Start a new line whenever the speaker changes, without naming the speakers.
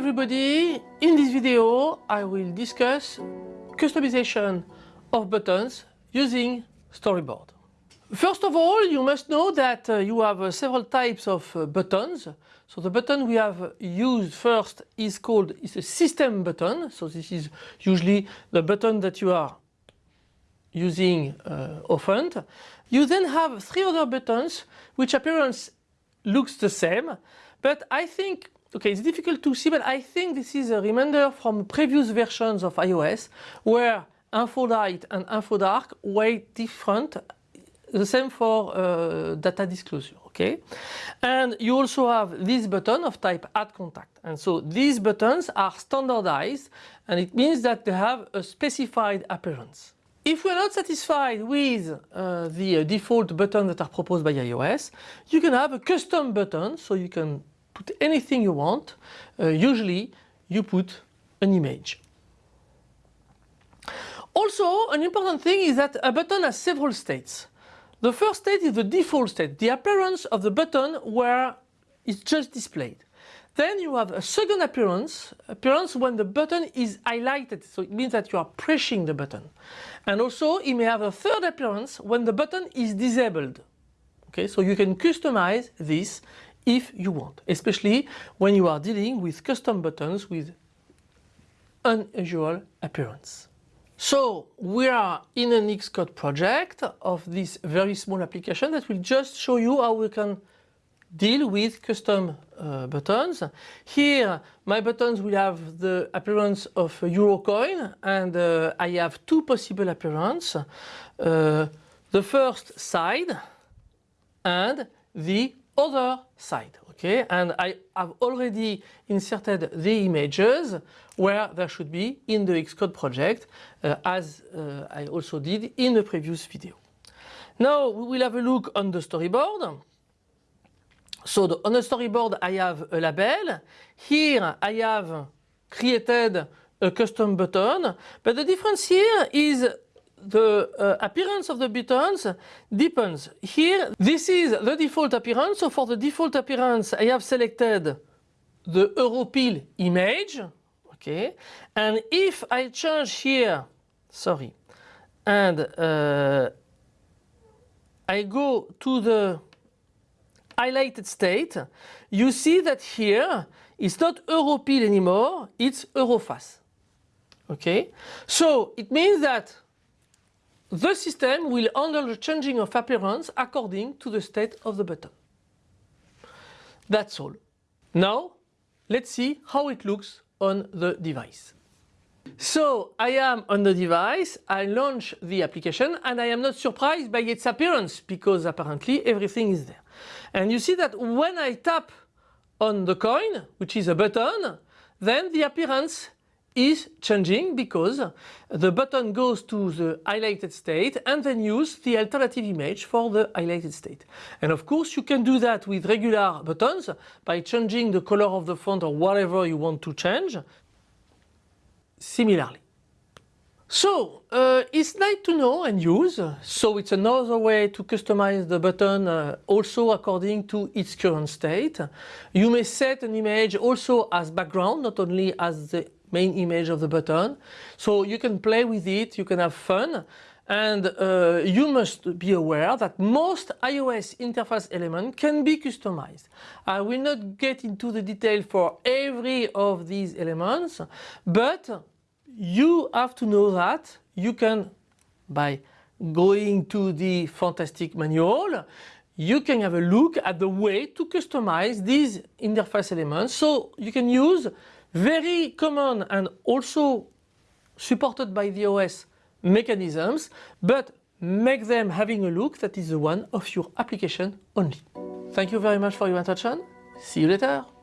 everybody, in this video I will discuss customization of buttons using storyboard. First of all you must know that uh, you have uh, several types of uh, buttons. So the button we have used first is called is a system button. So this is usually the button that you are using uh, often. You then have three other buttons which appearance looks the same but I think Okay, it's difficult to see, but I think this is a reminder from previous versions of iOS where info light and info dark were different. The same for uh, detail disclosure, okay? And you also have this button of type add contact. And so these buttons are standardized and it means that they have a specified appearance. If we're not satisfied with uh, the uh, default buttons that are proposed by iOS, you can have a custom button, so you can put anything you want. Uh, usually you put an image. Also, an important thing is that a button has several states. The first state is the default state, the appearance of the button where it's just displayed. Then you have a second appearance, appearance when the button is highlighted, so it means that you are pressing the button. And also it may have a third appearance when the button is disabled. Okay, so you can customize this if you want, especially when you are dealing with custom buttons with unusual appearance. So we are in an Xcode project of this very small application that will just show you how we can deal with custom uh, buttons. Here my buttons will have the appearance of a euro coin and uh, I have two possible appearances. Uh, the first side and the other side. Okay, and I have already inserted the images where there should be in the Xcode project uh, as uh, I also did in the previous video. Now we will have a look on the storyboard. So the, on the storyboard I have a label. Here I have created a custom button, but the difference here is the uh, appearance of the buttons depends. Here, this is the default appearance. So for the default appearance, I have selected the Europil image. Okay. And if I change here, sorry, and uh, I go to the highlighted state, you see that here it's not Europil anymore, it's Eurofas. Okay. So it means that the system will handle the changing of appearance according to the state of the button. That's all. Now let's see how it looks on the device. So I am on the device, I launch the application and I am not surprised by its appearance because apparently everything is there. And you see that when I tap on the coin, which is a button, then the appearance is changing because the button goes to the highlighted state and then use the alternative image for the highlighted state. And of course you can do that with regular buttons by changing the color of the font or whatever you want to change similarly. So uh, it's nice to know and use, so it's another way to customize the button uh, also according to its current state. You may set an image also as background, not only as the main image of the button. So you can play with it, you can have fun and uh, you must be aware that most iOS interface elements can be customized. I will not get into the detail for every of these elements, but you have to know that you can, by going to the fantastic manual, you can have a look at the way to customize these interface elements. So you can use very common and also supported by the OS mechanisms, but make them having a look that is the one of your application only. Thank you very much for your attention. See you later.